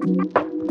Fire